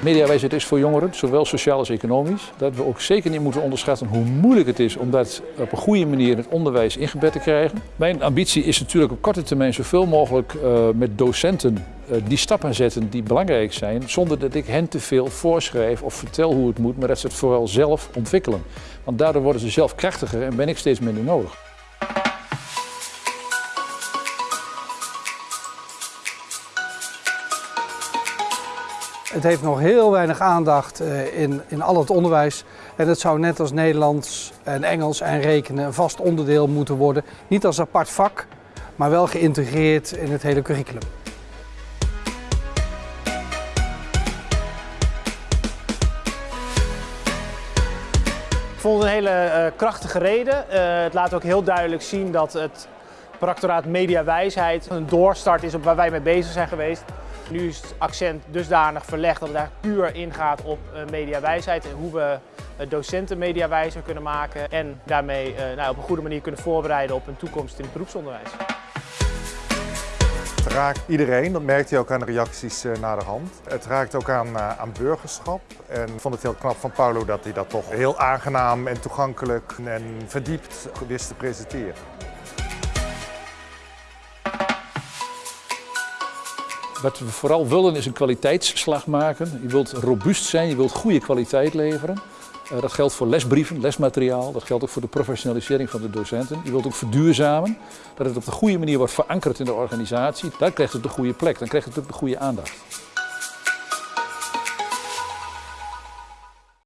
Mediawijsheid is voor jongeren, zowel sociaal als economisch. Dat we ook zeker niet moeten onderschatten hoe moeilijk het is om dat op een goede manier in het onderwijs ingebed te krijgen. Mijn ambitie is natuurlijk op korte termijn zoveel mogelijk uh, met docenten uh, die stappen zetten die belangrijk zijn, zonder dat ik hen te veel voorschrijf of vertel hoe het moet, maar dat ze het vooral zelf ontwikkelen. Want daardoor worden ze zelf krachtiger en ben ik steeds minder nodig. Het heeft nog heel weinig aandacht in, in al het onderwijs. En het zou net als Nederlands en Engels en rekenen een vast onderdeel moeten worden. Niet als apart vak, maar wel geïntegreerd in het hele curriculum. Ik vond een hele uh, krachtige reden. Uh, het laat ook heel duidelijk zien dat het Practoraat Mediawijsheid een doorstart is op waar wij mee bezig zijn geweest. Nu is het accent dusdanig verlegd dat het eigenlijk puur ingaat op mediawijsheid en hoe we docenten mediawijzer kunnen maken en daarmee nou, op een goede manier kunnen voorbereiden op een toekomst in het beroepsonderwijs. Het raakt iedereen, dat merkt je ook aan de reacties naar de hand. Het raakt ook aan, aan burgerschap. En ik vond het heel knap van Paulo dat hij dat toch heel aangenaam en toegankelijk en verdiept wist te presenteren. Wat we vooral willen is een kwaliteitsslag maken. Je wilt robuust zijn, je wilt goede kwaliteit leveren. Uh, dat geldt voor lesbrieven, lesmateriaal, dat geldt ook voor de professionalisering van de docenten. Je wilt ook verduurzamen, dat het op de goede manier wordt verankerd in de organisatie. Dan krijgt het de goede plek, dan krijgt het ook de goede aandacht.